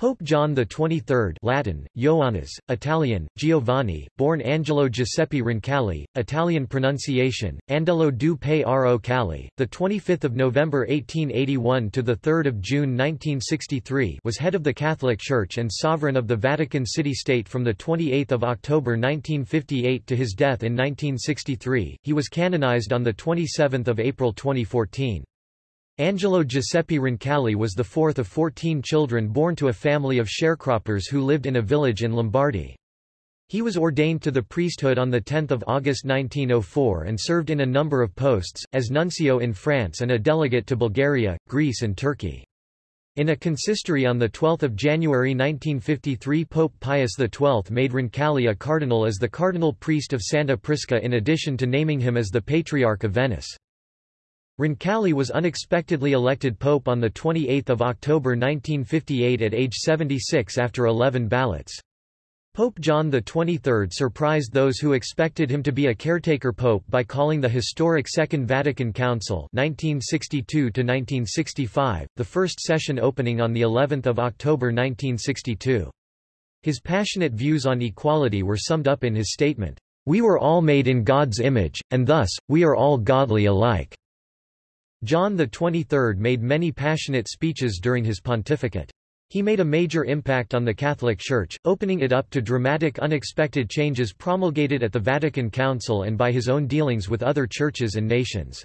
Pope John XXIII Latin, Ioannis, Italian, Giovanni, born Angelo Giuseppe Roncalli, Italian pronunciation, Andelo du Ro Cali, 25 November 1881 – to 3 June 1963 was head of the Catholic Church and sovereign of the Vatican City-State from 28 October 1958 to his death in 1963, he was canonized on 27 April 2014. Angelo Giuseppe Roncalli was the fourth of 14 children born to a family of sharecroppers who lived in a village in Lombardy. He was ordained to the priesthood on 10 August 1904 and served in a number of posts, as nuncio in France and a delegate to Bulgaria, Greece and Turkey. In a consistory on 12 January 1953 Pope Pius XII made Roncalli a cardinal as the cardinal priest of Santa Prisca in addition to naming him as the Patriarch of Venice. Roncalli was unexpectedly elected pope on 28 October 1958 at age 76 after 11 ballots. Pope John XXIII surprised those who expected him to be a caretaker pope by calling the historic Second Vatican Council 1962 the first session opening on of October 1962. His passionate views on equality were summed up in his statement, "We were all made in God's image, and thus, we are all godly alike." John XXIII made many passionate speeches during his pontificate. He made a major impact on the Catholic Church, opening it up to dramatic unexpected changes promulgated at the Vatican Council and by his own dealings with other churches and nations.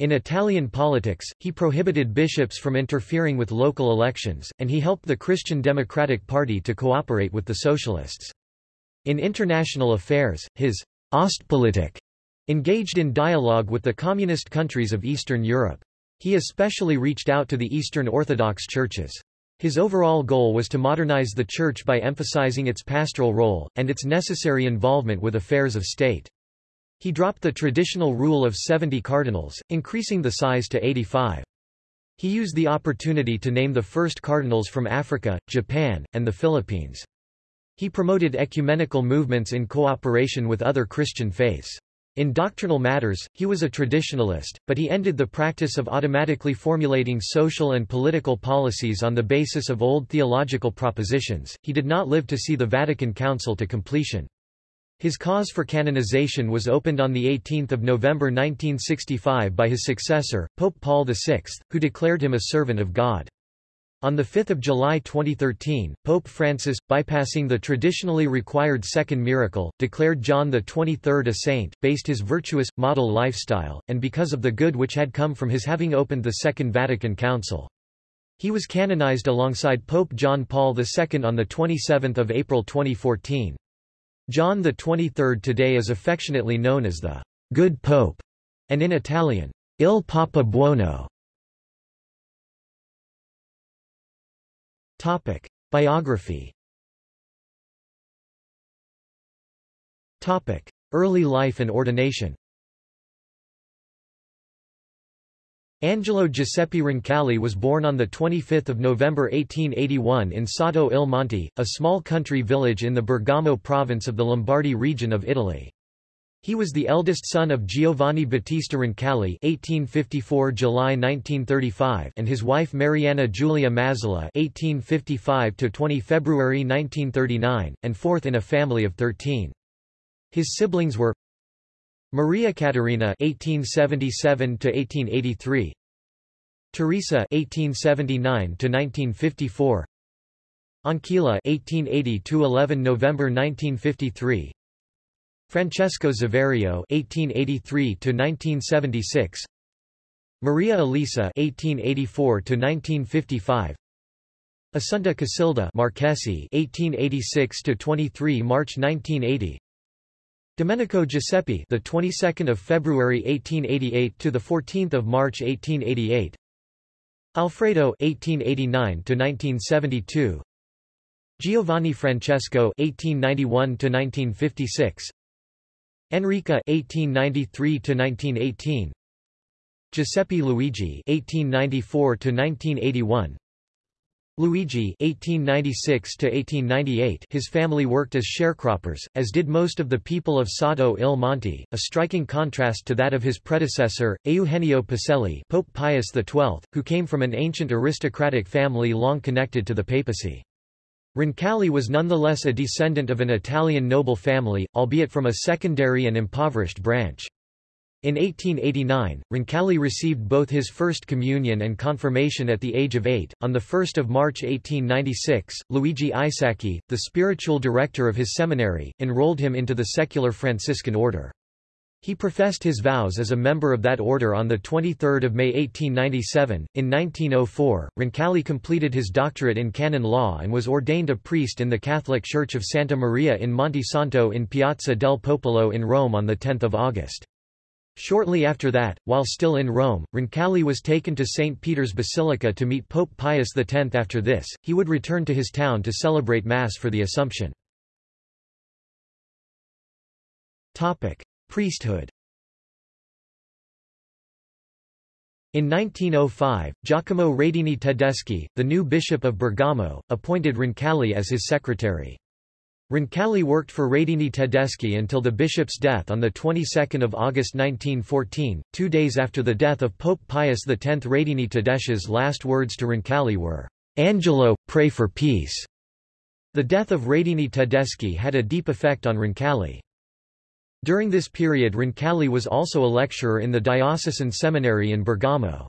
In Italian politics, he prohibited bishops from interfering with local elections, and he helped the Christian Democratic Party to cooperate with the Socialists. In international affairs, his Ostpolitik Engaged in dialogue with the communist countries of Eastern Europe. He especially reached out to the Eastern Orthodox churches. His overall goal was to modernize the Church by emphasizing its pastoral role, and its necessary involvement with affairs of state. He dropped the traditional rule of 70 cardinals, increasing the size to 85. He used the opportunity to name the first cardinals from Africa, Japan, and the Philippines. He promoted ecumenical movements in cooperation with other Christian faiths. In doctrinal matters, he was a traditionalist, but he ended the practice of automatically formulating social and political policies on the basis of old theological propositions. He did not live to see the Vatican Council to completion. His cause for canonization was opened on 18 November 1965 by his successor, Pope Paul VI, who declared him a servant of God. On 5 July 2013, Pope Francis, bypassing the traditionally required second miracle, declared John XXIII a saint, based his virtuous, model lifestyle, and because of the good which had come from his having opened the Second Vatican Council. He was canonized alongside Pope John Paul II on 27 April 2014. John XXIII today is affectionately known as the Good Pope, and in Italian, Il Papa Buono. Topic. Biography Topic. Early life and ordination Angelo Giuseppe Roncalli was born on 25 November 1881 in Sotto il Monte, a small country village in the Bergamo province of the Lombardy region of Italy. He was the eldest son of Giovanni Battista Roncalli (1854 July 1935) and his wife Marianna Giulia Mazzola (1855 20 February 1939), and fourth in a family of 13. His siblings were Maria Caterina (1877 1883), Teresa (1879 1954), Ancilla (1880 11 November 1953). Francesco Zaverio (1883–1976), Maria Elisa (1884–1955), Assunta Casilda Marchesi 1886 to 23 March 1980). Domenico Giuseppe, the 22nd of February 1888 to the 14th of March 1888. Alfredo 1889 to 1972. Giovanni Francesco 1891 to 1956. Enrica 1893 to 1918 Giuseppe Luigi 1894 to 1981 Luigi 1896 to 1898 His family worked as sharecroppers, as did most of the people of Sotto il Monte, a striking contrast to that of his predecessor, Eugenio Pacelli, Pope Pius XII, who came from an ancient aristocratic family long connected to the papacy. Roncalli was nonetheless a descendant of an Italian noble family, albeit from a secondary and impoverished branch. In 1889, Roncalli received both his first communion and confirmation at the age of eight. On 1 March 1896, Luigi Isacchi, the spiritual director of his seminary, enrolled him into the secular Franciscan order. He professed his vows as a member of that order on 23 May 1897. In 1904, Roncalli completed his doctorate in canon law and was ordained a priest in the Catholic Church of Santa Maria in Monte Santo in Piazza del Popolo in Rome on 10 August. Shortly after that, while still in Rome, Roncalli was taken to St. Peter's Basilica to meet Pope Pius X. After this, he would return to his town to celebrate Mass for the Assumption. Priesthood In 1905, Giacomo Radini Tedeschi, the new bishop of Bergamo, appointed Roncalli as his secretary. Roncalli worked for Radini Tedeschi until the bishop's death on the 22nd of August 1914, two days after the death of Pope Pius X. Radini Tedeschi's last words to Roncalli were, "'Angelo, pray for peace'". The death of Radini Tedeschi had a deep effect on Roncalli. During this period Roncalli was also a lecturer in the diocesan seminary in Bergamo.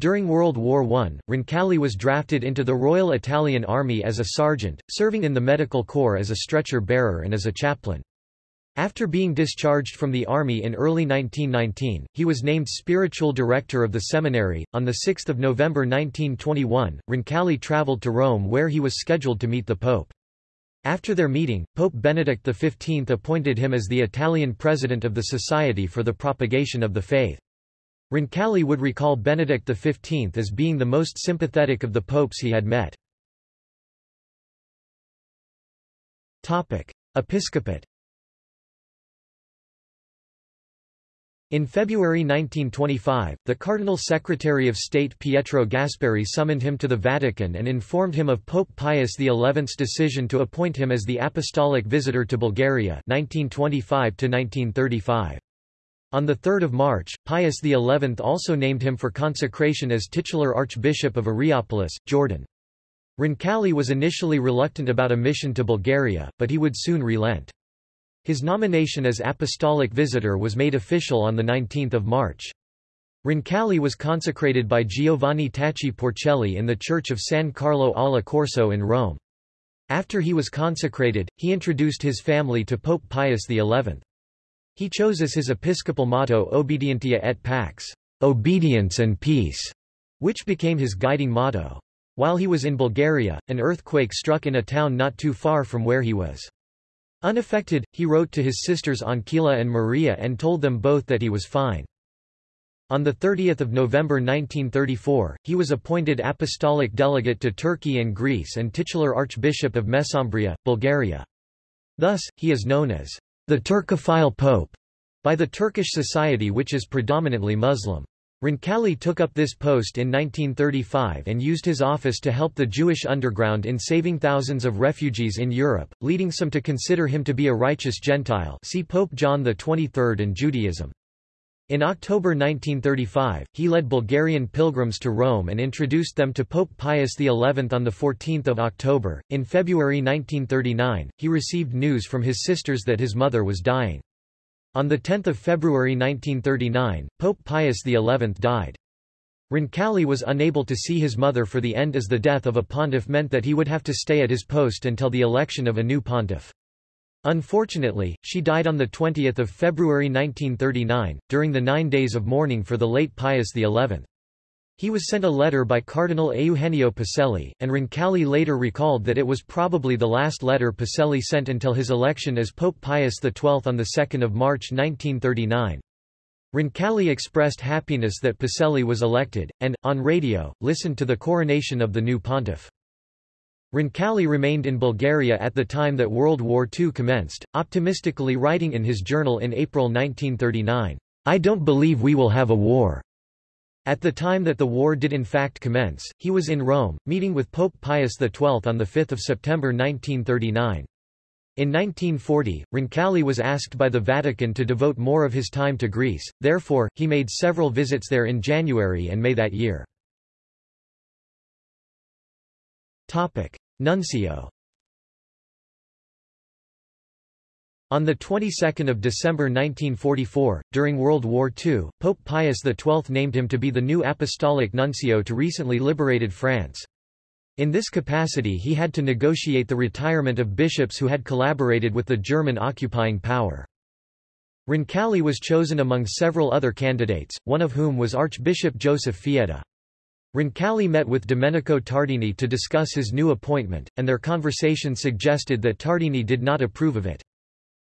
During World War I, Roncalli was drafted into the Royal Italian Army as a sergeant, serving in the medical corps as a stretcher bearer and as a chaplain. After being discharged from the army in early 1919, he was named spiritual director of the seminary. On 6 November 1921, Roncalli traveled to Rome where he was scheduled to meet the Pope. After their meeting, Pope Benedict XV appointed him as the Italian president of the Society for the Propagation of the Faith. Roncalli would recall Benedict XV as being the most sympathetic of the popes he had met. Episcopate In February 1925, the Cardinal Secretary of State Pietro Gasparri summoned him to the Vatican and informed him of Pope Pius XI's decision to appoint him as the Apostolic Visitor to Bulgaria 1925 -1935. On 3 March, Pius XI also named him for consecration as titular Archbishop of Areopolis, Jordan. Roncalli was initially reluctant about a mission to Bulgaria, but he would soon relent. His nomination as apostolic visitor was made official on 19 March. Roncalli was consecrated by Giovanni Tacci Porcelli in the church of San Carlo alla Corso in Rome. After he was consecrated, he introduced his family to Pope Pius XI. He chose as his episcopal motto Obedientia et Pax, obedience and peace, which became his guiding motto. While he was in Bulgaria, an earthquake struck in a town not too far from where he was. Unaffected, he wrote to his sisters Ancilla and Maria and told them both that he was fine. On 30 November 1934, he was appointed apostolic delegate to Turkey and Greece and titular Archbishop of Mesembria, Bulgaria. Thus, he is known as the Turkophile Pope, by the Turkish society which is predominantly Muslim. Roncalli took up this post in 1935 and used his office to help the Jewish underground in saving thousands of refugees in Europe, leading some to consider him to be a righteous Gentile see Pope John XXIII and Judaism. In October 1935, he led Bulgarian pilgrims to Rome and introduced them to Pope Pius XI on 14 October. In February 1939, he received news from his sisters that his mother was dying. On 10 February 1939, Pope Pius XI died. Roncalli was unable to see his mother for the end as the death of a pontiff meant that he would have to stay at his post until the election of a new pontiff. Unfortunately, she died on 20 February 1939, during the nine days of mourning for the late Pius XI. He was sent a letter by Cardinal Eugenio Pacelli, and Roncalli later recalled that it was probably the last letter Pacelli sent until his election as Pope Pius XII on 2 March 1939. Roncalli expressed happiness that Pacelli was elected, and, on radio, listened to the coronation of the new pontiff. Roncalli remained in Bulgaria at the time that World War II commenced, optimistically writing in his journal in April 1939, I don't believe we will have a war. At the time that the war did in fact commence, he was in Rome, meeting with Pope Pius XII on 5 September 1939. In 1940, Roncalli was asked by the Vatican to devote more of his time to Greece, therefore, he made several visits there in January and May that year. Nuncio On the 22nd of December 1944, during World War II, Pope Pius XII named him to be the new apostolic nuncio to recently liberated France. In this capacity he had to negotiate the retirement of bishops who had collaborated with the German occupying power. Roncalli was chosen among several other candidates, one of whom was Archbishop Joseph Fietta. Roncalli met with Domenico Tardini to discuss his new appointment, and their conversation suggested that Tardini did not approve of it.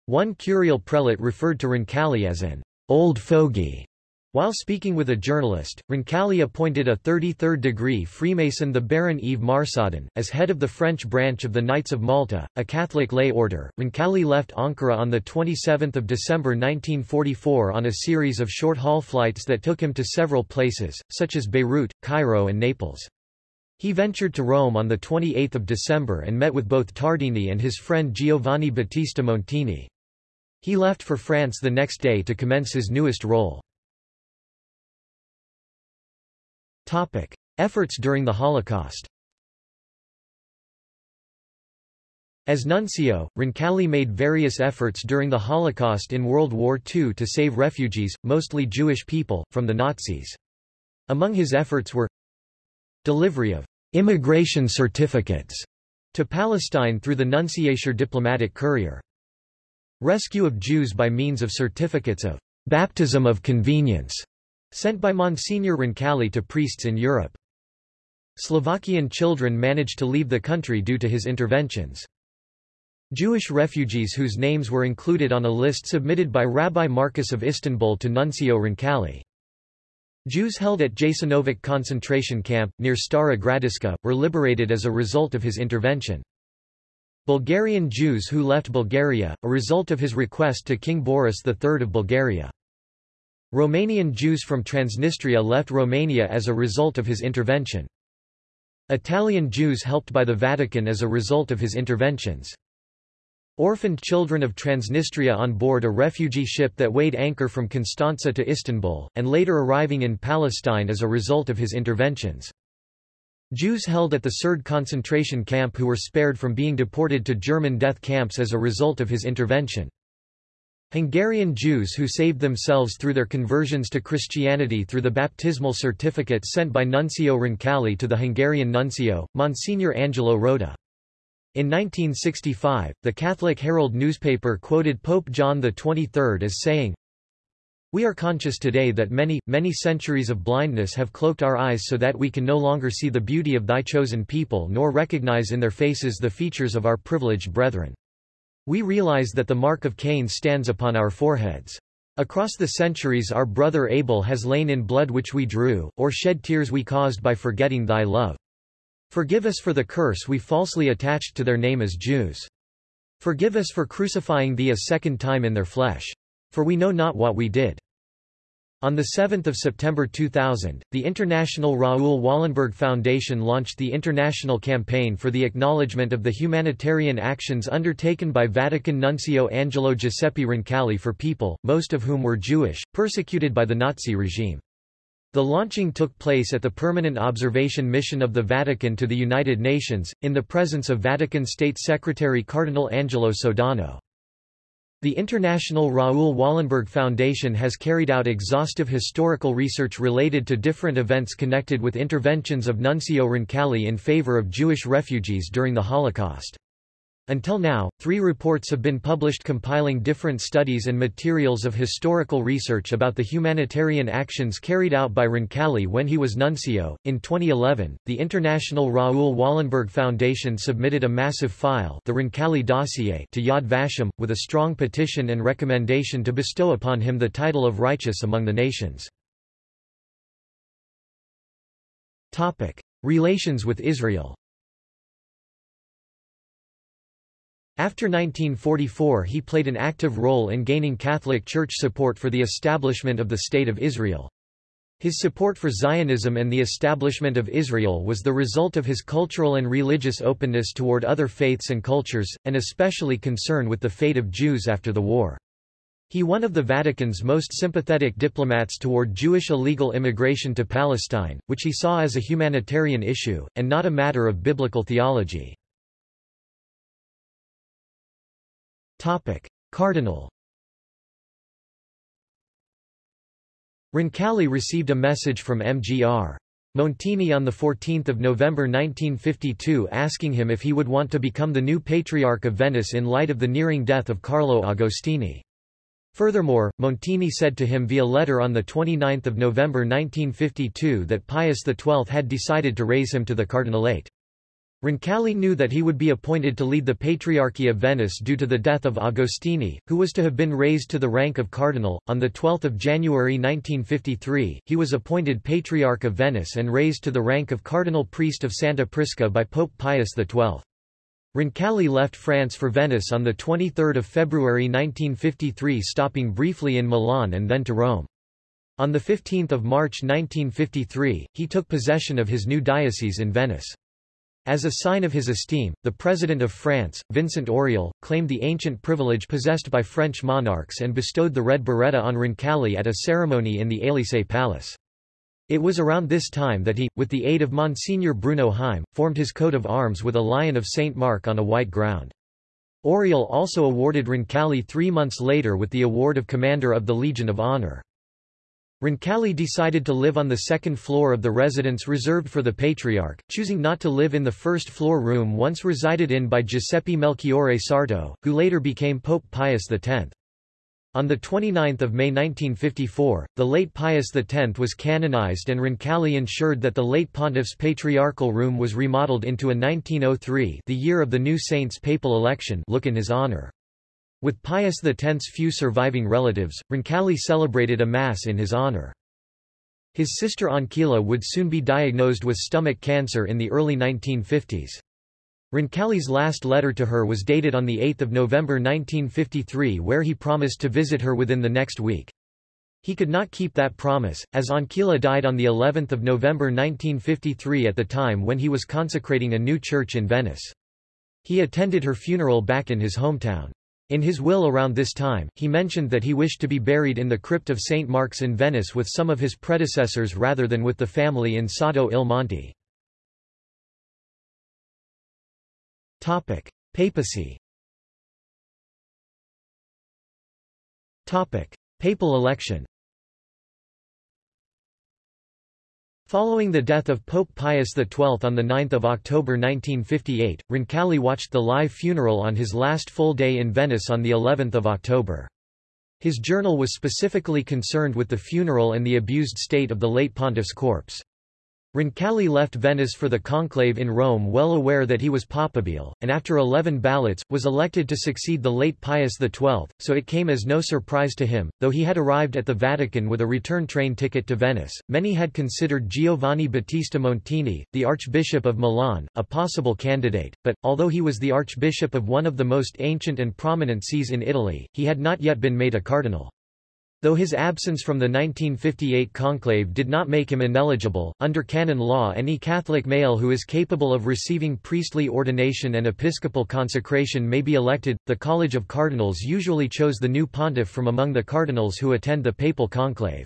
One curial prelate referred to Roncalli as an old fogey. While speaking with a journalist, Roncalli appointed a 33rd degree Freemason the Baron Yves Marsaudon, as head of the French branch of the Knights of Malta, a Catholic lay order. Roncalli left Ankara on 27 December 1944 on a series of short-haul flights that took him to several places, such as Beirut, Cairo and Naples. He ventured to Rome on 28 December and met with both Tardini and his friend Giovanni Battista Montini. He left for France the next day to commence his newest role. Topic. Efforts during the Holocaust As nuncio, Roncalli made various efforts during the Holocaust in World War II to save refugees, mostly Jewish people, from the Nazis. Among his efforts were delivery of immigration certificates to Palestine through the Nunciature diplomatic courier. Rescue of Jews by means of certificates of baptism of convenience sent by Monsignor Roncalli to priests in Europe. Slovakian children managed to leave the country due to his interventions. Jewish refugees whose names were included on a list submitted by Rabbi Marcus of Istanbul to Nuncio Roncalli. Jews held at Jasenovac concentration camp, near Stara Gradiška, were liberated as a result of his intervention. Bulgarian Jews who left Bulgaria, a result of his request to King Boris III of Bulgaria. Romanian Jews from Transnistria left Romania as a result of his intervention. Italian Jews helped by the Vatican as a result of his interventions. Orphaned children of Transnistria on board a refugee ship that weighed anchor from Constanza to Istanbul, and later arriving in Palestine as a result of his interventions. Jews held at the Serd concentration camp who were spared from being deported to German death camps as a result of his intervention. Hungarian Jews who saved themselves through their conversions to Christianity through the baptismal certificate sent by Nuncio Roncalli to the Hungarian nuncio, Monsignor Angelo Rota. In 1965, the Catholic Herald newspaper quoted Pope John XXIII as saying, we are conscious today that many, many centuries of blindness have cloaked our eyes so that we can no longer see the beauty of thy chosen people nor recognize in their faces the features of our privileged brethren. We realize that the mark of Cain stands upon our foreheads. Across the centuries our brother Abel has lain in blood which we drew, or shed tears we caused by forgetting thy love. Forgive us for the curse we falsely attached to their name as Jews. Forgive us for crucifying thee a second time in their flesh. For we know not what we did. On 7 September 2000, the International Raoul Wallenberg Foundation launched the international campaign for the acknowledgement of the humanitarian actions undertaken by Vatican Nuncio Angelo Giuseppe Roncalli for people, most of whom were Jewish, persecuted by the Nazi regime. The launching took place at the Permanent Observation Mission of the Vatican to the United Nations, in the presence of Vatican State Secretary Cardinal Angelo Sodano. The International Raoul Wallenberg Foundation has carried out exhaustive historical research related to different events connected with interventions of Nuncio Roncalli in favor of Jewish refugees during the Holocaust. Until now, three reports have been published compiling different studies and materials of historical research about the humanitarian actions carried out by Roncalli when he was nuncio. In 2011, the International Raoul Wallenberg Foundation submitted a massive file, the Roncalli dossier, to Yad Vashem, with a strong petition and recommendation to bestow upon him the title of righteous among the nations. Topic: Relations with Israel. After 1944 he played an active role in gaining Catholic Church support for the establishment of the State of Israel. His support for Zionism and the establishment of Israel was the result of his cultural and religious openness toward other faiths and cultures, and especially concern with the fate of Jews after the war. He one of the Vatican's most sympathetic diplomats toward Jewish illegal immigration to Palestine, which he saw as a humanitarian issue, and not a matter of biblical theology. Cardinal Roncalli received a message from Mgr. Montini on 14 November 1952 asking him if he would want to become the new Patriarch of Venice in light of the nearing death of Carlo Agostini. Furthermore, Montini said to him via letter on 29 November 1952 that Pius XII had decided to raise him to the cardinalate. Roncalli knew that he would be appointed to lead the Patriarchy of Venice due to the death of Agostini, who was to have been raised to the rank of cardinal. On 12 January 1953, he was appointed Patriarch of Venice and raised to the rank of cardinal priest of Santa Prisca by Pope Pius XII. Roncalli left France for Venice on 23 February 1953 stopping briefly in Milan and then to Rome. On 15 March 1953, he took possession of his new diocese in Venice. As a sign of his esteem, the President of France, Vincent Auriol, claimed the ancient privilege possessed by French monarchs and bestowed the red biretta on Roncalli at a ceremony in the Élysée Palace. It was around this time that he, with the aid of Monsignor Bruno Heim, formed his coat of arms with a lion of St. Mark on a white ground. Auriol also awarded Roncalli three months later with the award of Commander of the Legion of Honor. Roncalli decided to live on the second floor of the residence reserved for the Patriarch, choosing not to live in the first floor room once resided in by Giuseppe Melchiorre Sarto, who later became Pope Pius X. On 29 May 1954, the late Pius X was canonized and Roncalli ensured that the late pontiff's patriarchal room was remodeled into a 1903 the year of the new saint's papal election look in his honor. With Pius X's few surviving relatives, Roncalli celebrated a Mass in his honor. His sister Ancilla would soon be diagnosed with stomach cancer in the early 1950s. Roncalli's last letter to her was dated on 8 November 1953 where he promised to visit her within the next week. He could not keep that promise, as Ancilla died on the 11th of November 1953 at the time when he was consecrating a new church in Venice. He attended her funeral back in his hometown. In his will around this time, he mentioned that he wished to be buried in the crypt of St. Mark's in Venice with some of his predecessors rather than with the family in Sotto il Monte. Papacy. Papal election. Following the death of Pope Pius XII on 9 October 1958, Roncalli watched the live funeral on his last full day in Venice on of October. His journal was specifically concerned with the funeral and the abused state of the late pontiff's corpse. Roncalli left Venice for the conclave in Rome well aware that he was papabile, and after eleven ballots, was elected to succeed the late Pius XII, so it came as no surprise to him, though he had arrived at the Vatican with a return train ticket to Venice. Many had considered Giovanni Battista Montini, the Archbishop of Milan, a possible candidate, but, although he was the Archbishop of one of the most ancient and prominent sees in Italy, he had not yet been made a cardinal. Though his absence from the 1958 conclave did not make him ineligible, under canon law any Catholic male who is capable of receiving priestly ordination and episcopal consecration may be elected. The College of Cardinals usually chose the new pontiff from among the cardinals who attend the papal conclave.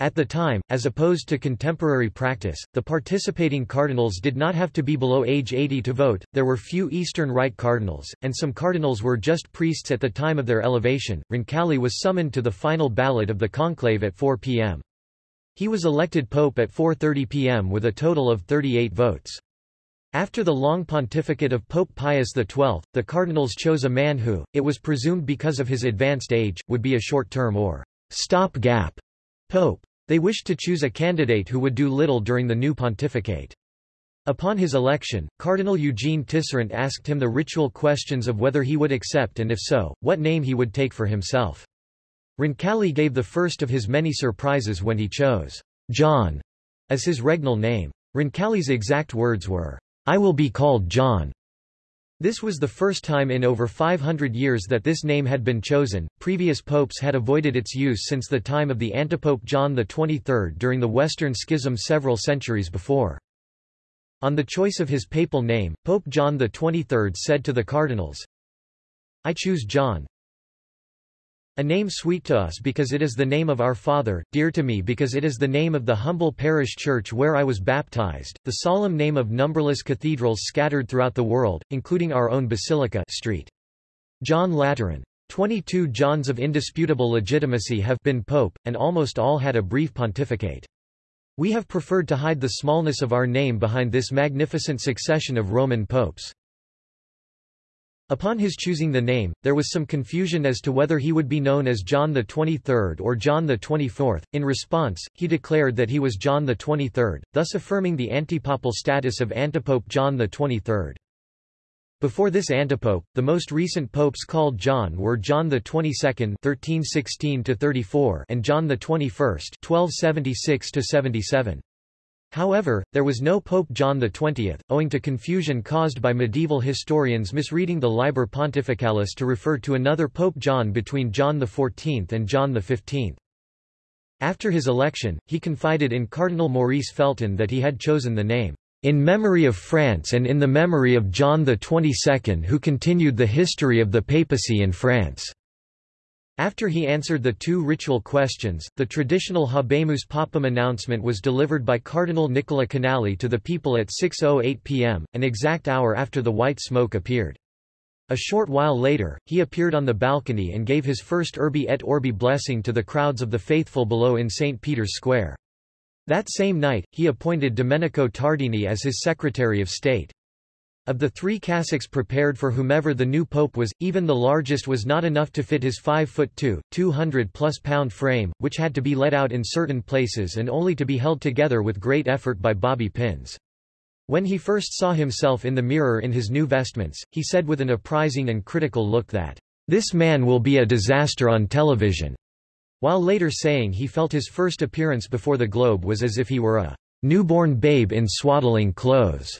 At the time, as opposed to contemporary practice, the participating cardinals did not have to be below age 80 to vote, there were few Eastern Rite cardinals, and some cardinals were just priests at the time of their elevation. Roncalli was summoned to the final ballot of the conclave at 4 p.m. He was elected pope at 4.30 p.m. with a total of 38 votes. After the long pontificate of Pope Pius XII, the cardinals chose a man who, it was presumed because of his advanced age, would be a short-term or stop-gap Pope. They wished to choose a candidate who would do little during the new pontificate. Upon his election, Cardinal Eugene Tisserant asked him the ritual questions of whether he would accept and if so, what name he would take for himself. Roncalli gave the first of his many surprises when he chose John as his regnal name. Roncalli's exact words were, I will be called John. This was the first time in over 500 years that this name had been chosen. Previous popes had avoided its use since the time of the antipope John XXIII during the Western Schism several centuries before. On the choice of his papal name, Pope John XXIII said to the cardinals, I choose John, a name sweet to us because it is the name of our Father, dear to me because it is the name of the humble parish church where I was baptized, the solemn name of numberless cathedrals scattered throughout the world, including our own Basilica Street. John Lateran. 22 Johns of indisputable legitimacy have been pope, and almost all had a brief pontificate. We have preferred to hide the smallness of our name behind this magnificent succession of Roman popes. Upon his choosing the name, there was some confusion as to whether he would be known as John the 23rd or John the 24th. In response, he declared that he was John the 23rd, thus affirming the antipapal status of antipope John the 23rd. Before this antipope, the most recent popes called John were John the 22nd (1316–34) and John the 21st (1276–77). However, there was no Pope John XX, owing to confusion caused by medieval historians misreading the Liber Pontificalis to refer to another Pope John between John XIV and John XV. After his election, he confided in Cardinal Maurice Feltin that he had chosen the name, "...in memory of France and in the memory of John XXII who continued the history of the papacy in France." After he answered the two ritual questions, the traditional Habemus Papam announcement was delivered by Cardinal Nicola Canali to the people at 6.08 pm, an exact hour after the white smoke appeared. A short while later, he appeared on the balcony and gave his first Urbi et Orbi blessing to the crowds of the faithful below in St. Peter's Square. That same night, he appointed Domenico Tardini as his Secretary of State. Of the three cassocks prepared for whomever the new pope was, even the largest was not enough to fit his 5 foot 2, 200 plus pound frame, which had to be let out in certain places and only to be held together with great effort by bobby pins. When he first saw himself in the mirror in his new vestments, he said with an apprising and critical look that, "This man will be a disaster on television," while later saying he felt his first appearance before the globe was as if he were a newborn babe in swaddling clothes.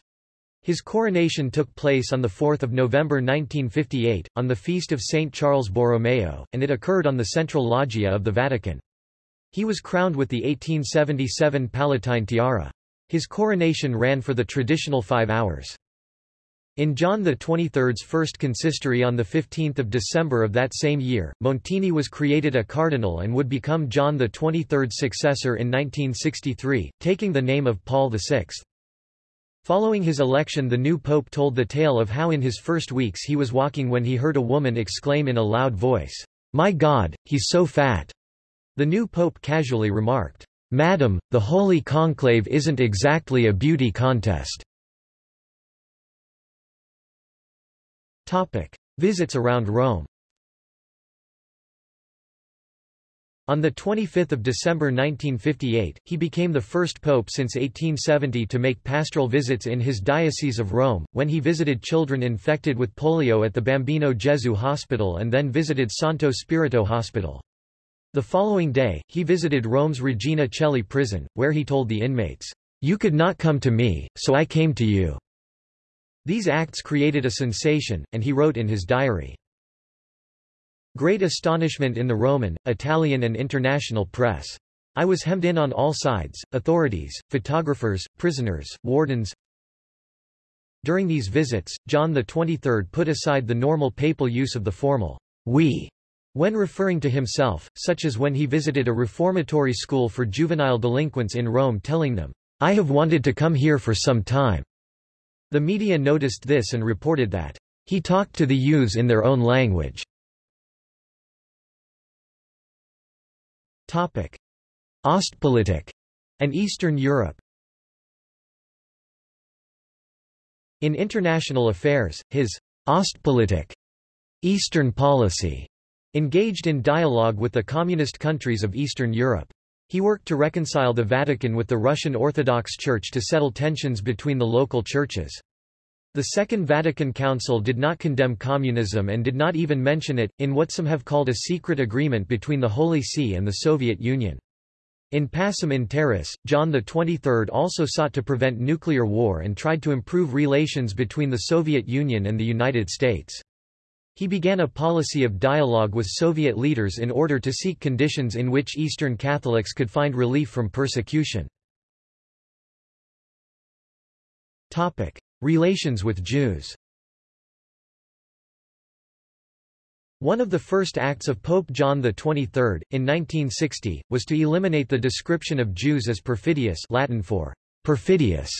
His coronation took place on 4 November 1958, on the feast of St. Charles Borromeo, and it occurred on the central loggia of the Vatican. He was crowned with the 1877 Palatine tiara. His coronation ran for the traditional five hours. In John XXIII's first consistory on 15 December of that same year, Montini was created a cardinal and would become John XXIII's successor in 1963, taking the name of Paul VI. Following his election the new pope told the tale of how in his first weeks he was walking when he heard a woman exclaim in a loud voice, "'My God, he's so fat!' The new pope casually remarked, "'Madam, the Holy Conclave isn't exactly a beauty contest." Topic. Visits around Rome On 25 December 1958, he became the first pope since 1870 to make pastoral visits in his Diocese of Rome, when he visited children infected with polio at the Bambino Gesù Hospital and then visited Santo Spirito Hospital. The following day, he visited Rome's Regina Coeli prison, where he told the inmates, "'You could not come to me, so I came to you.'" These acts created a sensation, and he wrote in his diary, Great astonishment in the Roman, Italian and international press. I was hemmed in on all sides, authorities, photographers, prisoners, wardens. During these visits, John XXIII put aside the normal papal use of the formal we when referring to himself, such as when he visited a reformatory school for juvenile delinquents in Rome telling them, I have wanted to come here for some time. The media noticed this and reported that he talked to the youths in their own language. Topic: Ostpolitik and Eastern Europe. In international affairs, his Ostpolitik Eastern policy engaged in dialogue with the communist countries of Eastern Europe. He worked to reconcile the Vatican with the Russian Orthodox Church to settle tensions between the local churches. The Second Vatican Council did not condemn communism and did not even mention it, in what some have called a secret agreement between the Holy See and the Soviet Union. In Pacem in Terris, John XXIII also sought to prevent nuclear war and tried to improve relations between the Soviet Union and the United States. He began a policy of dialogue with Soviet leaders in order to seek conditions in which Eastern Catholics could find relief from persecution. Relations with Jews One of the first acts of Pope John XXIII, in 1960, was to eliminate the description of Jews as perfidious Latin for perfidious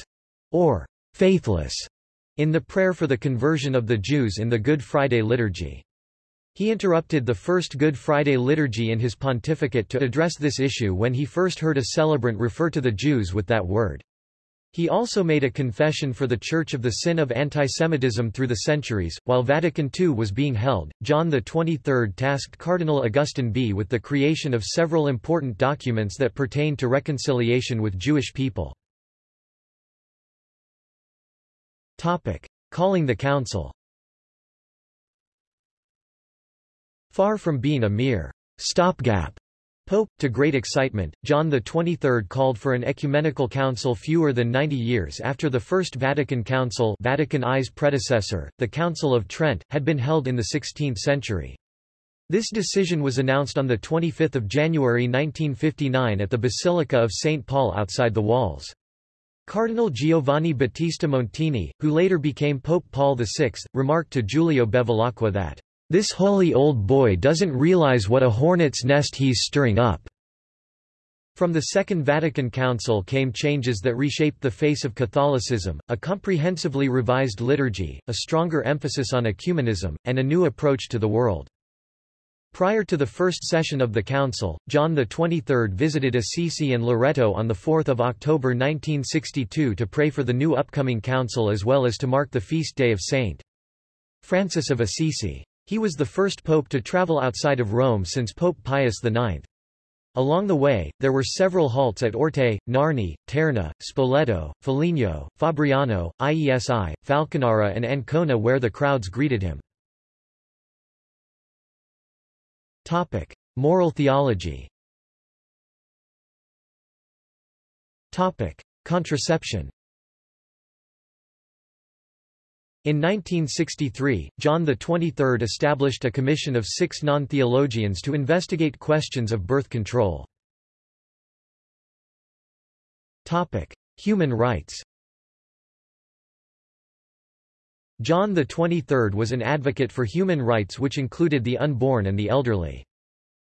or faithless in the prayer for the conversion of the Jews in the Good Friday liturgy. He interrupted the first Good Friday liturgy in his pontificate to address this issue when he first heard a celebrant refer to the Jews with that word. He also made a confession for the Church of the sin of antisemitism through the centuries. While Vatican II was being held, John XXIII tasked Cardinal Augustin Bea with the creation of several important documents that pertain to reconciliation with Jewish people. Topic: Calling the Council Far from being a mere stopgap Pope, to great excitement, John XXIII called for an ecumenical council fewer than 90 years after the First Vatican Council Vatican I's predecessor, the Council of Trent, had been held in the 16th century. This decision was announced on 25 January 1959 at the Basilica of St. Paul outside the walls. Cardinal Giovanni Battista Montini, who later became Pope Paul VI, remarked to Giulio Bevilacqua that this holy old boy doesn't realize what a hornet's nest he's stirring up. From the Second Vatican Council came changes that reshaped the face of Catholicism, a comprehensively revised liturgy, a stronger emphasis on ecumenism, and a new approach to the world. Prior to the first session of the Council, John XXIII visited Assisi and Loreto on 4 October 1962 to pray for the new upcoming Council as well as to mark the feast day of St. Francis of Assisi. He was the first pope to travel outside of Rome since Pope Pius IX. Along the way, there were several halts at Orte, Narni, Terni, Spoleto, Foligno, Fabriano, Iesi, Falconara and Ancona where the crowds greeted him. Topic. Moral theology Topic. Contraception In 1963, John XXIII established a commission of six non-theologians to investigate questions of birth control. Human rights John XXIII was an advocate for human rights which included the unborn and the elderly.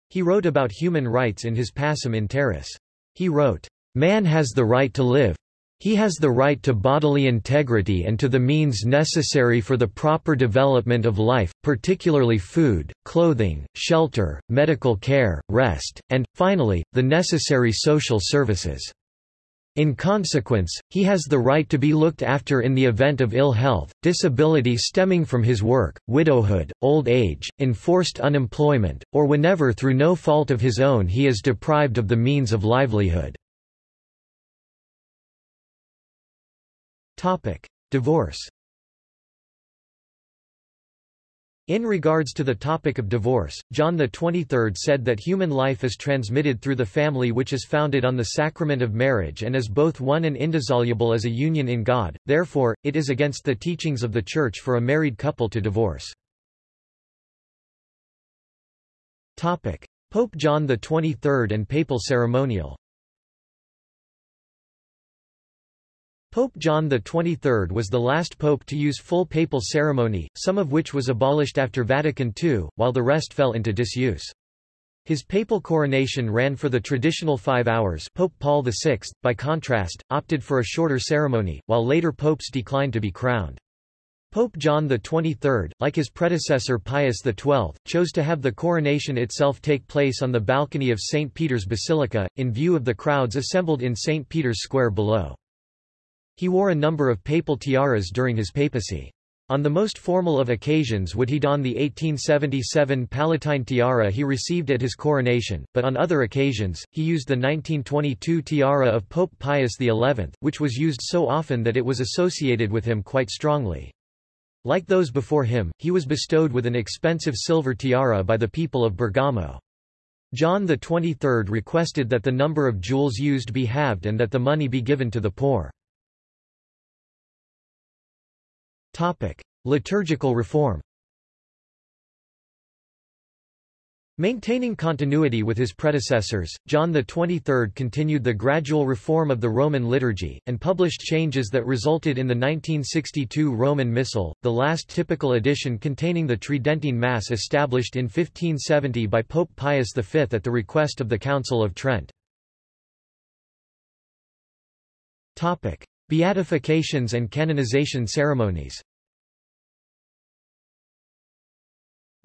He wrote about human rights in his Pacem in Terris. He wrote, "...man has the right to live, he has the right to bodily integrity and to the means necessary for the proper development of life, particularly food, clothing, shelter, medical care, rest, and, finally, the necessary social services. In consequence, he has the right to be looked after in the event of ill health, disability stemming from his work, widowhood, old age, enforced unemployment, or whenever through no fault of his own he is deprived of the means of livelihood. Topic: Divorce. In regards to the topic of divorce, John XXIII said that human life is transmitted through the family which is founded on the sacrament of marriage and is both one and indissoluble as a union in God, therefore, it is against the teachings of the Church for a married couple to divorce. Pope John XXIII and papal ceremonial Pope John XXIII was the last pope to use full papal ceremony, some of which was abolished after Vatican II, while the rest fell into disuse. His papal coronation ran for the traditional five hours Pope Paul VI, by contrast, opted for a shorter ceremony, while later popes declined to be crowned. Pope John XXIII, like his predecessor Pius XII, chose to have the coronation itself take place on the balcony of St. Peter's Basilica, in view of the crowds assembled in St. Peter's Square below. He wore a number of papal tiaras during his papacy. On the most formal of occasions would he don the 1877 Palatine tiara he received at his coronation, but on other occasions, he used the 1922 tiara of Pope Pius XI, which was used so often that it was associated with him quite strongly. Like those before him, he was bestowed with an expensive silver tiara by the people of Bergamo. John XXIII requested that the number of jewels used be halved and that the money be given to the poor. Topic: Liturgical reform. Maintaining continuity with his predecessors, John XXIII continued the gradual reform of the Roman liturgy, and published changes that resulted in the 1962 Roman Missal, the last typical edition containing the Tridentine Mass established in 1570 by Pope Pius V at the request of the Council of Trent. Beatifications and canonization ceremonies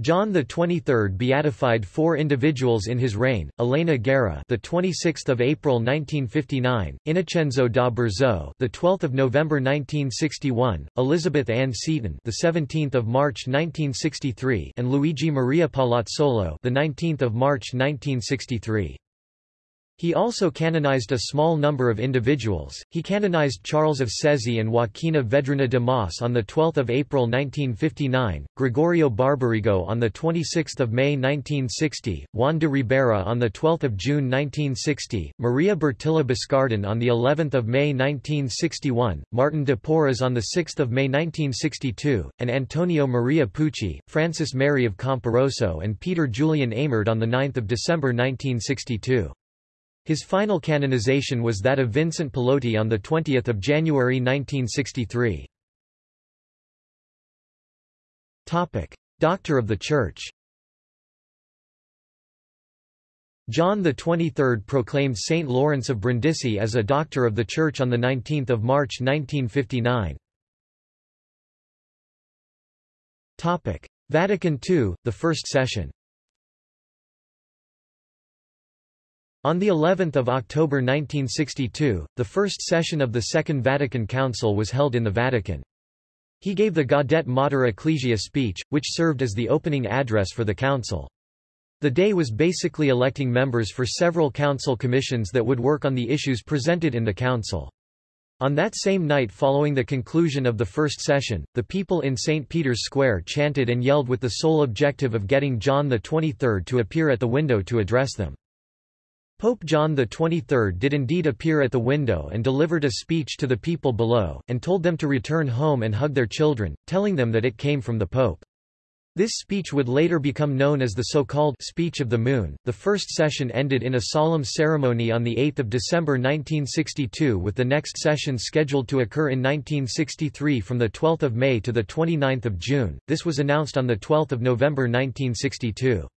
John the 23rd beatified four individuals in his reign: Elena Guerra, the 26th of April 1959; Innocenzo da Berzo, the 12th of November 1961; Elizabeth Ann Seton, the 17th of March 1963; and Luigi Maria Palazzolo, the 19th of March 1963. He also canonized a small number of individuals. He canonized Charles of Cesi and Joaquina Vedruna de Mas on 12 April 1959, Gregorio Barbarigo on 26 May 1960, Juan de Ribera on 12 June 1960, Maria Bertilla Boscardin on of May 1961, Martin de Porres on 6 May 1962, and Antonio Maria Pucci, Francis Mary of Camporosso and Peter Julian Eymard on 9 December 1962. His final canonization was that of Vincent Pallotti on 20 January 1963. Doctor of the Church John XXIII proclaimed Saint Lawrence of Brindisi as a Doctor of the Church on 19 March 1959. Vatican II, the First Session On the 11th of October 1962, the first session of the Second Vatican Council was held in the Vatican. He gave the Gaudet Mater Ecclesia speech, which served as the opening address for the council. The day was basically electing members for several council commissions that would work on the issues presented in the council. On that same night following the conclusion of the first session, the people in St. Peter's Square chanted and yelled with the sole objective of getting John XXIII to appear at the window to address them. Pope John XXIII did indeed appear at the window and delivered a speech to the people below, and told them to return home and hug their children, telling them that it came from the Pope. This speech would later become known as the so-called Speech of the Moon. The first session ended in a solemn ceremony on 8 December 1962 with the next session scheduled to occur in 1963 from 12 May to 29 June. This was announced on 12 November 1962.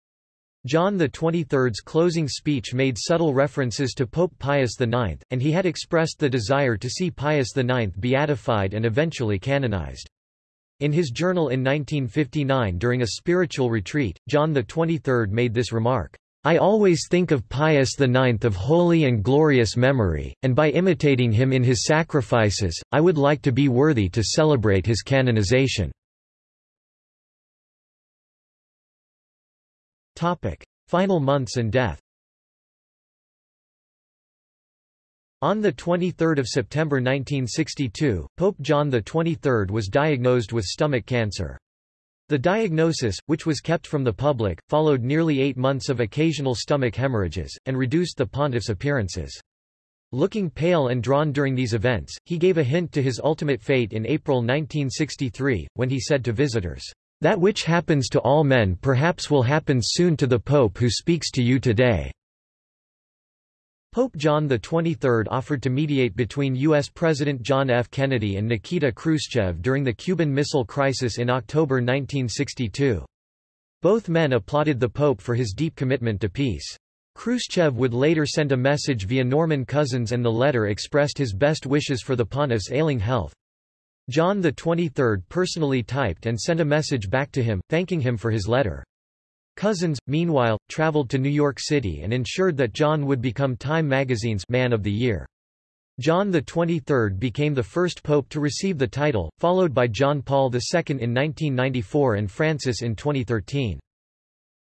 John XXIII's closing speech made subtle references to Pope Pius IX, and he had expressed the desire to see Pius IX beatified and eventually canonized. In his journal in 1959 during a spiritual retreat, John XXIII made this remark, I always think of Pius IX of holy and glorious memory, and by imitating him in his sacrifices, I would like to be worthy to celebrate his canonization. Topic. Final months and death On 23 September 1962, Pope John XXIII was diagnosed with stomach cancer. The diagnosis, which was kept from the public, followed nearly eight months of occasional stomach hemorrhages, and reduced the pontiff's appearances. Looking pale and drawn during these events, he gave a hint to his ultimate fate in April 1963, when he said to visitors, that which happens to all men perhaps will happen soon to the Pope who speaks to you today." Pope John XXIII offered to mediate between U.S. President John F. Kennedy and Nikita Khrushchev during the Cuban Missile Crisis in October 1962. Both men applauded the Pope for his deep commitment to peace. Khrushchev would later send a message via Norman Cousins and the letter expressed his best wishes for the pontiff's ailing health. John XXIII personally typed and sent a message back to him, thanking him for his letter. Cousins, meanwhile, traveled to New York City and ensured that John would become Time magazine's Man of the Year. John XXIII became the first pope to receive the title, followed by John Paul II in 1994 and Francis in 2013.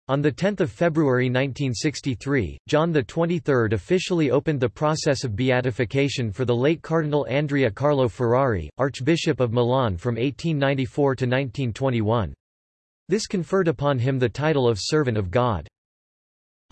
On 10 February 1963, John XXIII officially opened the process of beatification for the late Cardinal Andrea Carlo Ferrari, Archbishop of Milan from 1894 to 1921. This conferred upon him the title of Servant of God.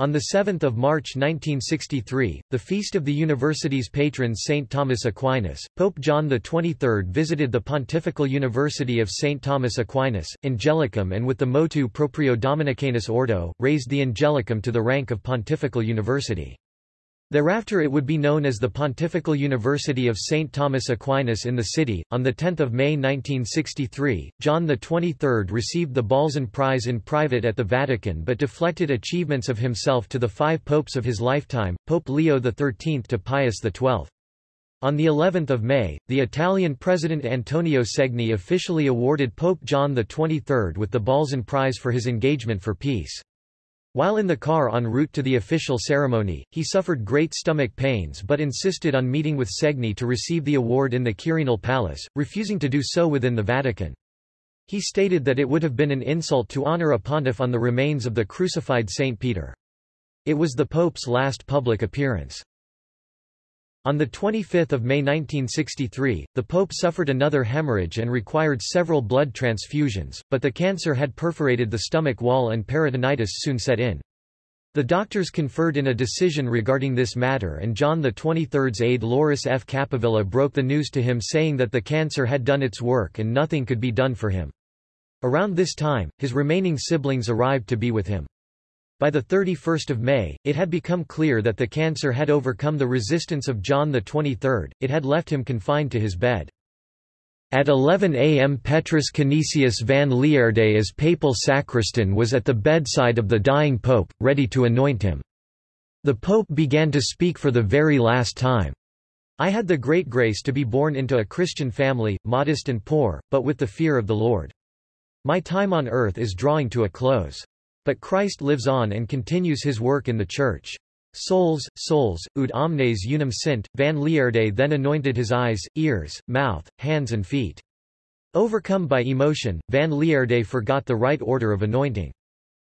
On 7 March 1963, the feast of the university's patron St. Thomas Aquinas, Pope John XXIII visited the Pontifical University of St. Thomas Aquinas, Angelicum and with the motu proprio Dominicanus Ordo, raised the Angelicum to the rank of Pontifical University. Thereafter it would be known as the Pontifical University of St. Thomas Aquinas in the city. On 10 May 1963, John XXIII received the Balzan Prize in private at the Vatican but deflected achievements of himself to the five popes of his lifetime, Pope Leo XIII to Pius XII. On the 11th of May, the Italian President Antonio Segni officially awarded Pope John XXIII with the Balzan Prize for his engagement for peace. While in the car en route to the official ceremony, he suffered great stomach pains but insisted on meeting with Segni to receive the award in the Quirinal Palace, refusing to do so within the Vatican. He stated that it would have been an insult to honor a pontiff on the remains of the crucified Saint Peter. It was the Pope's last public appearance. On 25 May 1963, the Pope suffered another hemorrhage and required several blood transfusions, but the cancer had perforated the stomach wall and peritonitis soon set in. The doctors conferred in a decision regarding this matter and John XXIII's aide Loris F. Capovilla broke the news to him saying that the cancer had done its work and nothing could be done for him. Around this time, his remaining siblings arrived to be with him. By 31 May, it had become clear that the cancer had overcome the resistance of John XXIII, it had left him confined to his bed. At 11 am Petrus Canisius van Lierde as papal sacristan was at the bedside of the dying pope, ready to anoint him. The pope began to speak for the very last time. I had the great grace to be born into a Christian family, modest and poor, but with the fear of the Lord. My time on earth is drawing to a close. But Christ lives on and continues his work in the Church. Souls, souls, ut omnes unum sint, Van Lierde then anointed his eyes, ears, mouth, hands and feet. Overcome by emotion, Van Lierde forgot the right order of anointing.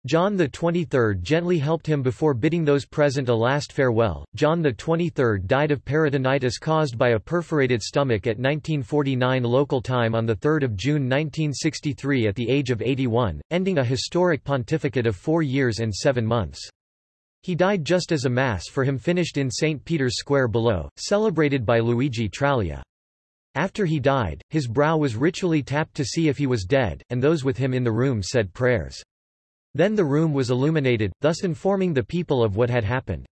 John XXIII gently helped him before bidding those present a last farewell. John XXIII died of peritonitis caused by a perforated stomach at 1949 local time on 3 June 1963 at the age of 81, ending a historic pontificate of four years and seven months. He died just as a Mass for him finished in St. Peter's Square below, celebrated by Luigi Traglia. After he died, his brow was ritually tapped to see if he was dead, and those with him in the room said prayers. Then the room was illuminated, thus informing the people of what had happened.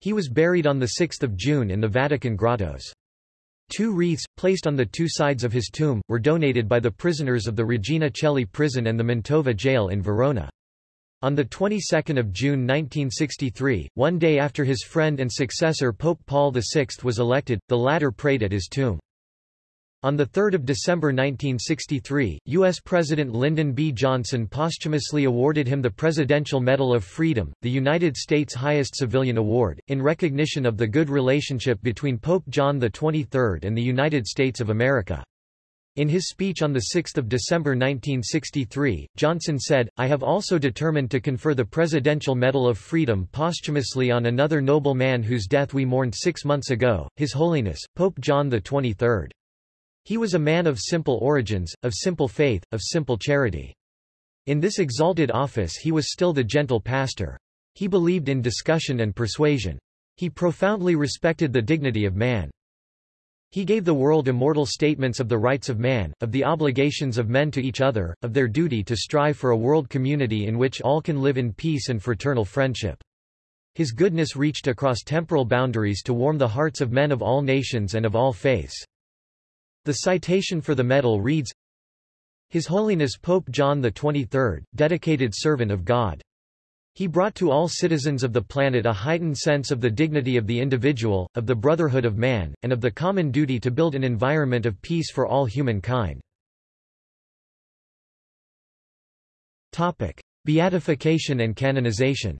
He was buried on 6 June in the Vatican grottos. Two wreaths, placed on the two sides of his tomb, were donated by the prisoners of the Regina Coeli prison and the Mantova jail in Verona. On the 22nd of June 1963, one day after his friend and successor Pope Paul VI was elected, the latter prayed at his tomb. On 3 December 1963, U.S. President Lyndon B. Johnson posthumously awarded him the Presidential Medal of Freedom, the United States' highest civilian award, in recognition of the good relationship between Pope John XXIII and the United States of America. In his speech on 6 December 1963, Johnson said, I have also determined to confer the Presidential Medal of Freedom posthumously on another noble man whose death we mourned six months ago, His Holiness, Pope John XXIII. He was a man of simple origins, of simple faith, of simple charity. In this exalted office he was still the gentle pastor. He believed in discussion and persuasion. He profoundly respected the dignity of man. He gave the world immortal statements of the rights of man, of the obligations of men to each other, of their duty to strive for a world community in which all can live in peace and fraternal friendship. His goodness reached across temporal boundaries to warm the hearts of men of all nations and of all faiths. The citation for the medal reads, His Holiness Pope John XXIII, dedicated servant of God. He brought to all citizens of the planet a heightened sense of the dignity of the individual, of the brotherhood of man, and of the common duty to build an environment of peace for all humankind. Topic: Beatification and canonization.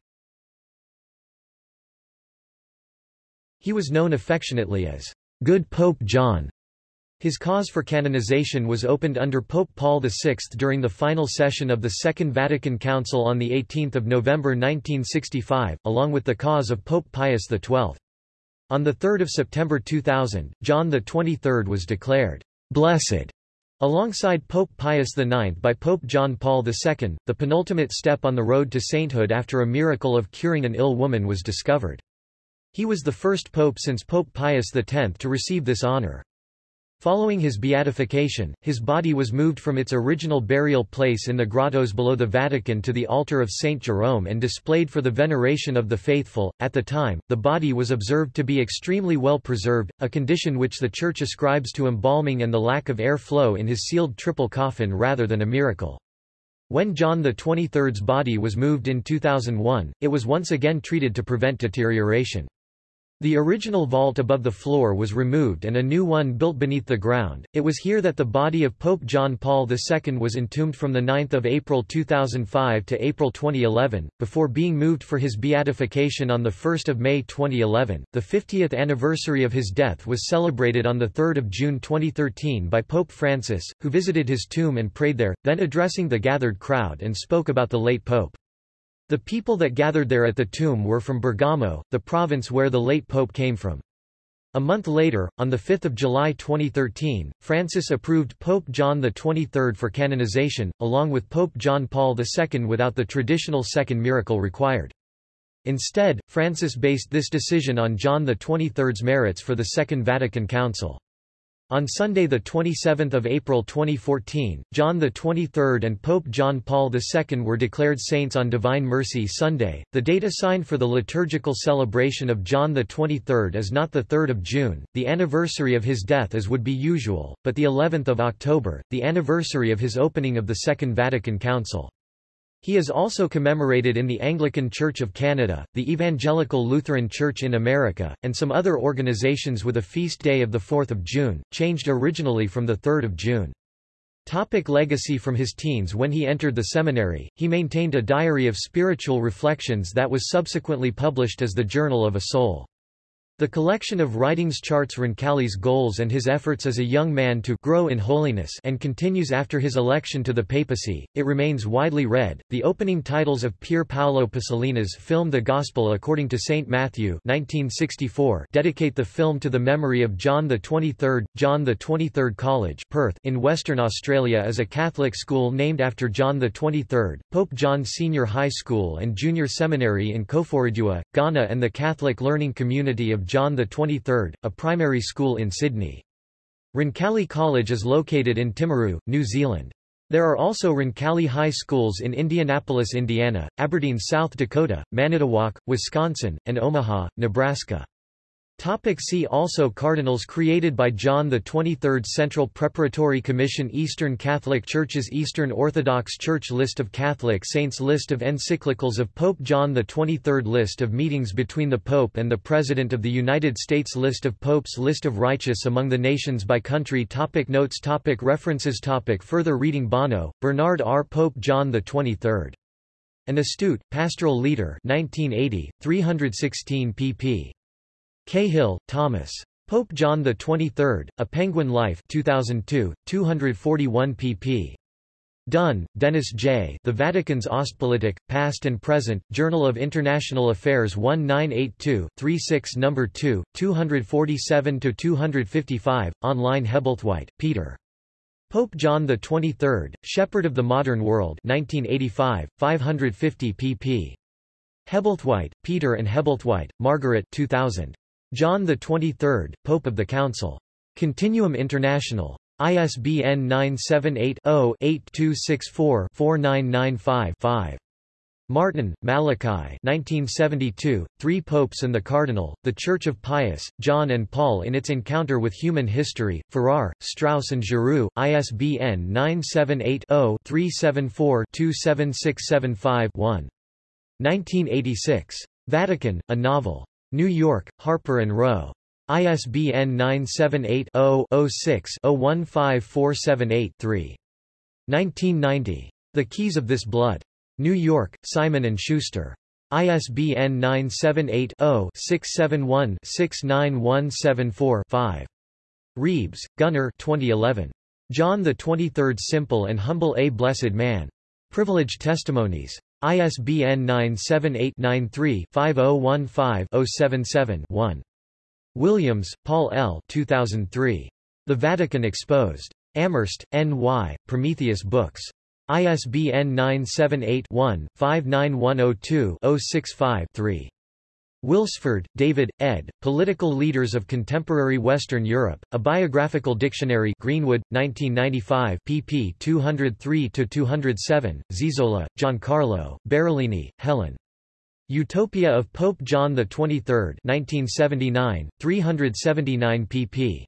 He was known affectionately as Good Pope John. His cause for canonization was opened under Pope Paul VI during the final session of the Second Vatican Council on 18 November 1965, along with the cause of Pope Pius XII. On 3 September 2000, John XXIII was declared blessed alongside Pope Pius IX by Pope John Paul II, the penultimate step on the road to sainthood after a miracle of curing an ill woman was discovered. He was the first pope since Pope Pius X to receive this honor. Following his beatification, his body was moved from its original burial place in the grottos below the Vatican to the altar of St. Jerome and displayed for the veneration of the faithful. At the time, the body was observed to be extremely well preserved, a condition which the Church ascribes to embalming and the lack of air flow in his sealed triple coffin rather than a miracle. When John XXIII's body was moved in 2001, it was once again treated to prevent deterioration. The original vault above the floor was removed and a new one built beneath the ground. It was here that the body of Pope John Paul II was entombed from the 9 April 2005 to April 2011, before being moved for his beatification on the 1 May 2011. The 50th anniversary of his death was celebrated on the 3 June 2013 by Pope Francis, who visited his tomb and prayed there, then addressing the gathered crowd and spoke about the late pope. The people that gathered there at the tomb were from Bergamo, the province where the late pope came from. A month later, on 5 July 2013, Francis approved Pope John XXIII for canonization, along with Pope John Paul II without the traditional second miracle required. Instead, Francis based this decision on John XXIII's merits for the Second Vatican Council. On Sunday 27 April 2014, John XXIII and Pope John Paul II were declared saints on Divine Mercy Sunday. The date assigned for the liturgical celebration of John XXIII is not 3 June, the anniversary of his death as would be usual, but the 11th of October, the anniversary of his opening of the Second Vatican Council. He is also commemorated in the Anglican Church of Canada, the Evangelical Lutheran Church in America, and some other organizations with a feast day of 4 June, changed originally from 3 June. Topic legacy From his teens when he entered the seminary, he maintained a diary of spiritual reflections that was subsequently published as the Journal of a Soul. The collection of writings charts Roncalli's goals and his efforts as a young man to grow in holiness and continues after his election to the papacy. It remains widely read. The opening titles of Pier Paolo Pasolini's film The Gospel According to St. Matthew 1964 dedicate the film to the memory of John the 23rd. John the 23rd College Perth in Western Australia is a Catholic school named after John the 23rd, Pope John Senior High School and Junior Seminary in Koforidua, Ghana and the Catholic Learning Community of John XXIII, a primary school in Sydney. Roncalli College is located in Timaru, New Zealand. There are also Roncalli High Schools in Indianapolis, Indiana, Aberdeen, South Dakota, Manitowoc, Wisconsin, and Omaha, Nebraska. Topic see also Cardinals created by John 23rd Central Preparatory Commission Eastern Catholic Churches Eastern Orthodox Church List of Catholic Saints List of encyclicals of Pope John 23rd List of meetings between the Pope and the President of the United States List of Popes List of righteous among the nations by country topic Notes topic References topic Further reading Bonnot, Bernard R. Pope John 23rd. An Astute, Pastoral Leader 1980, 316 pp. Cahill, Thomas. Pope John XXIII, A Penguin Life 2002, 241 pp. Dunn, Dennis J. The Vatican's Ostpolitik, Past and Present, Journal of International Affairs 1982-36 No. 2, 247-255, online Hebblethwaite, Peter. Pope John XXIII, Shepherd of the Modern World 1985, 550 pp. Hebblethwaite, Peter and Hebblethwaite, Margaret 2000. John XXIII, Pope of the Council. Continuum International. ISBN 978-0-8264-4995-5. Martin, Malachi 1972, Three Popes and the Cardinal, The Church of Pius, John and Paul in its Encounter with Human History, Farrar, Straus and Giroux, ISBN 978 0 374 27675 1. 1986. Vatican, a novel. New York, Harper & Row. ISBN 978-0-06-015478-3. 1990. The Keys of This Blood. New York, Simon & Schuster. ISBN 978 0 671 69174 5. Reeves, Gunnar 2011. John the 23rd Simple and Humble A Blessed Man. Privileged Testimonies. ISBN 978-93-5015-077-1. Williams, Paul L. 2003. The Vatican Exposed. Amherst, N.Y., Prometheus Books. ISBN 978-1-59102-065-3. Wilsford, David, ed., Political Leaders of Contemporary Western Europe, A Biographical Dictionary Greenwood, 1995 pp 203-207, Zizola, Giancarlo, Barolini, Helen. Utopia of Pope John XXIII 1979, 379 pp.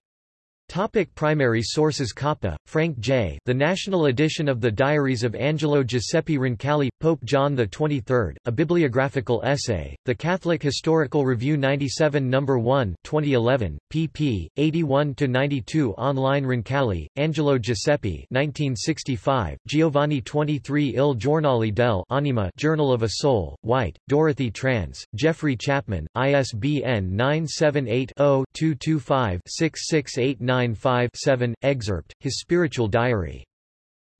Topic primary sources Coppa, Frank J. The National Edition of the Diaries of Angelo Giuseppe Roncalli, Pope John XXIII, a bibliographical essay, The Catholic Historical Review 97 No. 1 2011, pp. 81–92 Online Roncalli, Angelo Giuseppe 1965, Giovanni 23 Il Giornale del Anima Journal of a Soul, White, Dorothy Trans, Geoffrey Chapman, ISBN 978 0 225 6689 995-7, excerpt, his spiritual diary.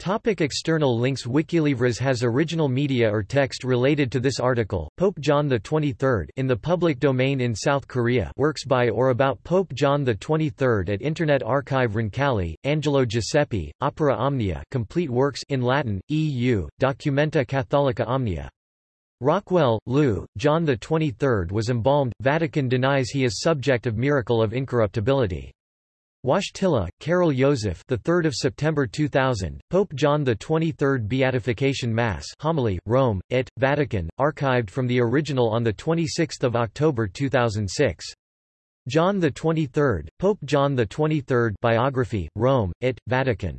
Topic external links Wikilivres has original media or text related to this article. Pope John XXIII in the public domain in South Korea works by or about Pope John XXIII at Internet Archive Roncalli, Angelo Giuseppe, Opera Omnia complete works in Latin, EU, Documenta Catholica Omnia. Rockwell, Lew, John XXIII was embalmed, Vatican denies he is subject of miracle of incorruptibility. Wojtyla, Karol Joseph, the 3rd of September 2000, Pope John the 23rd Beatification Mass, Homily, Rome, It, Vatican, archived from the original on the 26th of October 2006. John the 23rd, Pope John the 23rd, Biography, Rome, It, Vatican.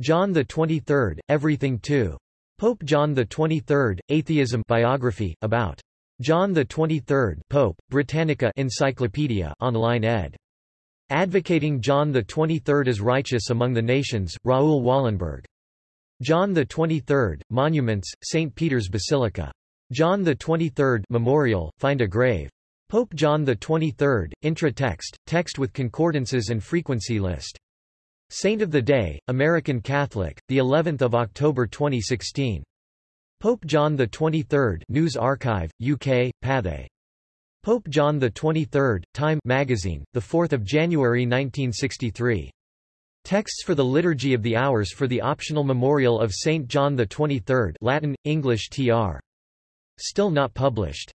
John the 23rd, Everything Too. Pope John the 23rd, Atheism Biography, about John the 23rd, Pope, Britannica Encyclopedia, online ed. Advocating John XXIII as righteous among the nations, Raoul Wallenberg. John XXIII, Monuments, St. Peter's Basilica. John XXIII Memorial, Find a Grave. Pope John XXIII, Intra-text, text with concordances and frequency list. Saint of the Day, American Catholic, the 11th of October 2016. Pope John XXIII News Archive, UK, Pathé. Pope John XXIII, Time magazine, 4 January 1963. Texts for the Liturgy of the Hours for the optional memorial of Saint John XXIII Latin, English tr. Still not published.